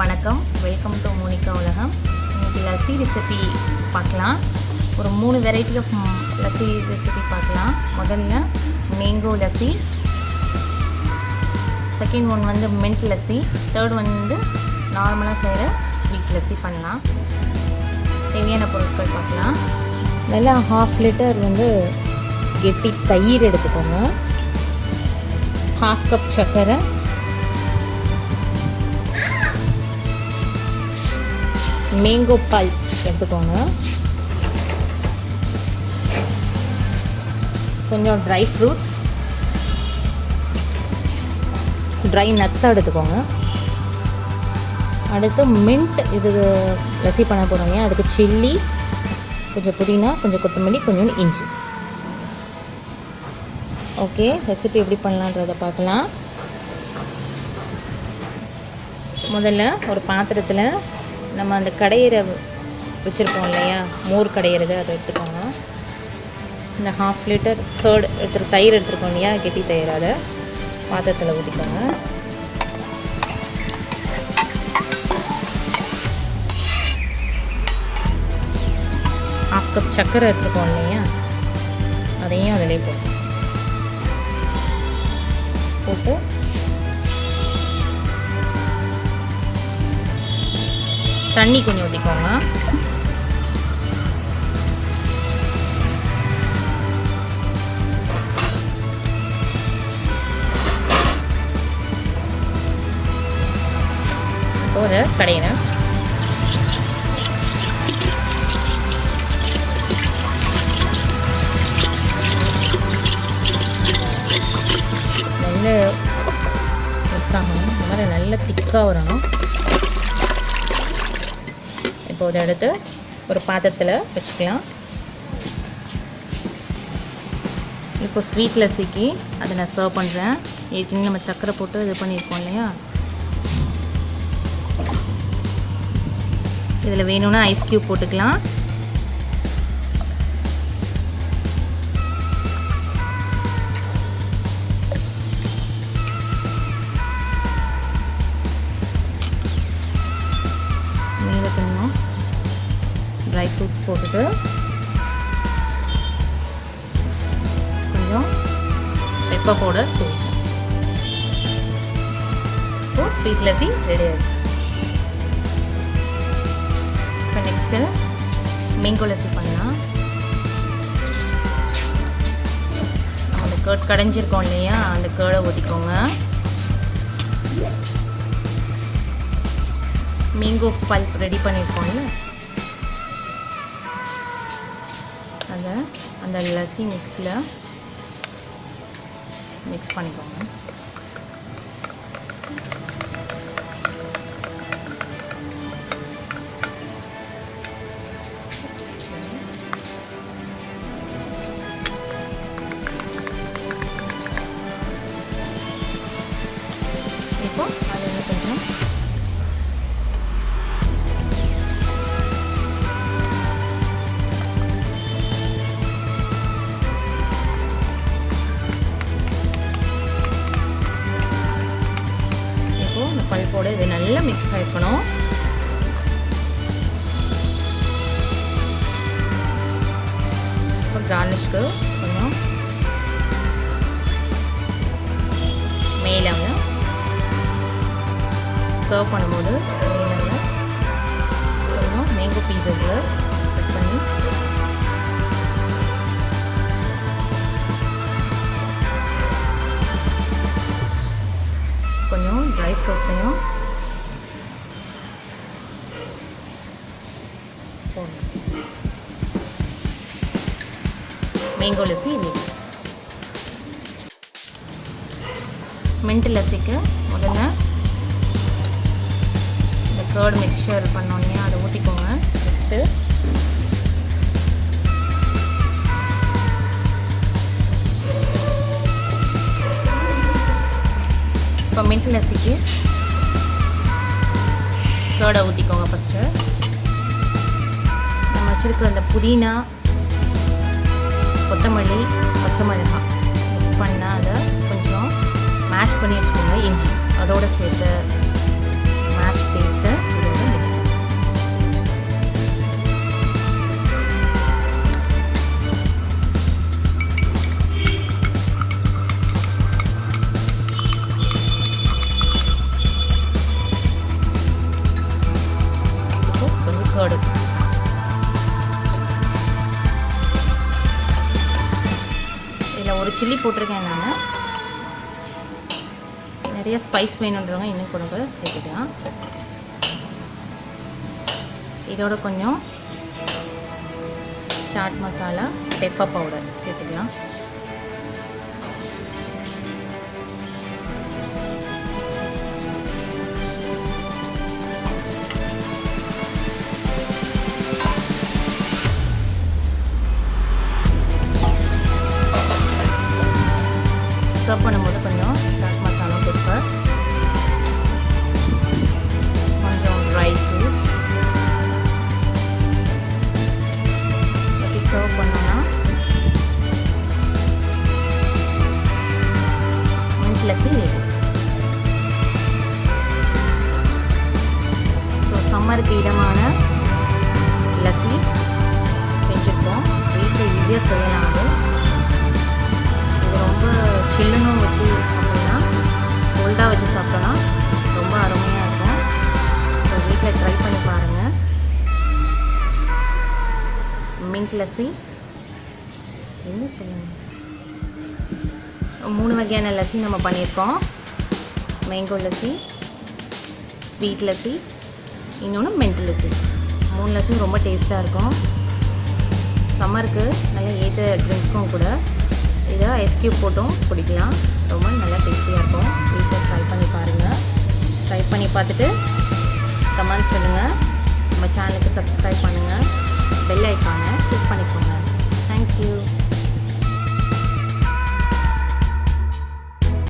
வணக்கம். வெல்கம் உலகம். இன்றைக்கி லஸ்ஸி ரெசிபி பார்க்கலாம். ஒரு மூணு வெரைட்டி ஆஃப் லஸ்ஸி ரெசிபி பார்க்கலாம். முதல்ல மேங்கோ லஸ்ஸி. செகண்ட் ஒன் வந்து மின்ட் லஸ்ஸி. தேர்ட் ஒன் வந்து நார்மலாக செய்கிற ஸ்வீட் லஸ்ஸி பண்ணலாம். தேவையான பொருட்கள் பார்க்கலாம். நல்லா ஹாஃப் லிட்டர் வந்து கெட்டி தயிர் எடுத்துக்கோங்க. ஹாஃப் கப் சர்க்கரை மேங்கோ பால் எடுத்துக்கோங்க. கொஞ்சம் ட்ரை ஃப்ரூட்ஸ் ட்ரை நட்ஸாக எடுத்துக்கோங்க. அடுத்து மின்ட் இது லசி பண்ண போகிறோங்க அதுக்கு சில்லி கொஞ்சம் புதினா கொஞ்சம் கொத்தமல்லி கொஞ்சம் இஞ்சி. ஓகே ரெசிபி எப்படி பண்ணலான்றதை பார்க்கலாம். முதல்ல ஒரு பாத்திரத்தில் நம்ம அந்த கடையிற வச்சுருப்போம் இல்லையா? மோர் கடையிறது அதை எடுத்துக்கோங்க. இந்த ஹாஃப் லிட்டர் தேர்ட் எடுத்து தயிர் எடுத்துருக்கோம் இல்லையா? கெட்டி தயிர் அதை பாத்திரத்தில் ஊற்றிக்கோங்க ஹாஃப் கப் சர்க்கரை எடுத்துருக்கோம் இல்லையா? அதையும் அதிலே போட்டு போட்டு தண்ணி கொஞ்சம் ஊற்றிக்கோங்க ஒரு கடையில் நல்ல மிக்ஸ் ஆகணும் இந்த மாதிரி நல்ல திக்காக வரணும். இப்போ இதை எடுத்து ஒரு பாத்திரத்தில் வச்சுக்கலாம். இப்போ ஸ்வீட்டில் சிக்கி அதை நான் சர்வ் பண்ணுறேன் ஏற்கனவே நம்ம சக்கரை போட்டு இது பண்ணியிருக்கோம் இல்லையா? இதில் வேணும்னா ஐஸ் க்யூப் போட்டுக்கலாம். ட்ரை ஃப்ரூட்ஸ் போட்டுட்டு கொஞ்சம் பெப்பர் பவுடர் தூவிக்கலாம். ஸோ ஸ்வீட் லஸ்ஸி ரெடி ஆயிடுச்சு. இப்போ நெக்ஸ்ட்டு மேங்கோ லஸ்ஸி பண்ணலாம். அந்த கேர்ட் கடைஞ்சிருக்கோம் இல்லையா? அந்த கேர்டை ஊற்றிக்கோங்க மேங்கோ பல்ப் ரெடி பண்ணியிருக்கோம்ல அதை அந்த லஸ்ஸி மிக்ஸில் மிக்ஸ் பண்ணிக்கோங்க. இப்போ அதில் கொஞ்சம் இப்போ பல்போட இது நல்லா மிக்ஸ் ஆகிக்கணும் இப்போ கார்னிஷ்க்கு கொஞ்சம் மேலாங்க சர்வ் பண்ணும்போது மேலாங்க கொஞ்சம் மேங்கோ பீசஸில் ட்ரை ஃப்ரூட்ஸையும் மேங்கோ லஸ்ஸி ரெடி மின்ட் லஸ்ஸிக்கு முதல்ல இந்த கேர்டு மிக்சர் பண்ணோன்னே அதை ஊற்றிக்கோங்க நெக்ஸ்ட்டு இப்போ மின்ட் லஸ்ஸிக்கு கேர்டை ஊற்றிக்கோங்க ஃபஸ்ட்டு நம்ம வச்சுருக்கிற அந்த புதினா கொத்தமல்லி பச்சை மிளகாய் மிக்ஸ் பண்ணால் அதை கொஞ்சம் மேஷ் பண்ணி வச்சுக்கோங்க இஞ்சி. அதோடு சேர்த்து மேஷ் பேஸ்ட்டை ஒரு சில்லி போட்டிருக்கேன் நான். நிறைய ஸ்பைஸ் வேணுன்றவங்க இன்னும் கூட கூட சேர்த்துக்கலாம். இதோட கொஞ்சம் சாட் மசாலா பெப்பர் பவுடர் சேர்த்துக்கலாம். சர்வ் பண்ணும்போது கொஞ்சம் சாட் மசாலா பெப்பர் கொஞ்சம் ட்ரை ஃப்ரூட்ஸ் எப்படி சர்வ் பண்ணோம்னா மின்ட் லஸ்ஸி ஸோ சம்மருக்கு இடமான லஸ்ஸி செஞ்சுருக்கோம். வீட்டில் ஈஸியாக செய்யலாம் அது. இது ரொம்ப சில்லுன்னு வச்சு சாப்பிட்டோம்னா கோல்டாக வச்சு சாப்பிட்டோன்னா ரொம்ப அருமையாக இருக்கும். ஸோ வீட்டில் ட்ரை பண்ணி பாருங்கள் மின்ட் லஸ்ஸி என்ன சொல்லுங்கள் மூணு வகையான லஸ்ஸி நம்ம பண்ணியிருக்கோம். மேங்கோ லஸ்ஸி ஸ்வீட் லஸ்ஸி இன்னொன்று மென்ட் லஸ்ஸி மூணு லஸ்ஸும் ரொம்ப டேஸ்ட்டாக இருக்கும். சம்மருக்கு நல்லா ஏற்ற ட்ரிங்க்கும் கூட இதை எஸ்கியூப் போட்டும் பிடிக்கலாம் ரொம்ப நல்லா டேஸ்டியாக இருக்கும். வீட்டில் ட்ரை பண்ணி பாருங்கள் ட்ரை பண்ணி பார்த்துட்டு கமெண்ட் சொல்லுங்கள் நம்ம சேனலுக்கு சப்ஸ்கிரைப் பண்ணுங்கள் பெல் ஐக்கானை கிளிக் பண்ணிக்கோங்க.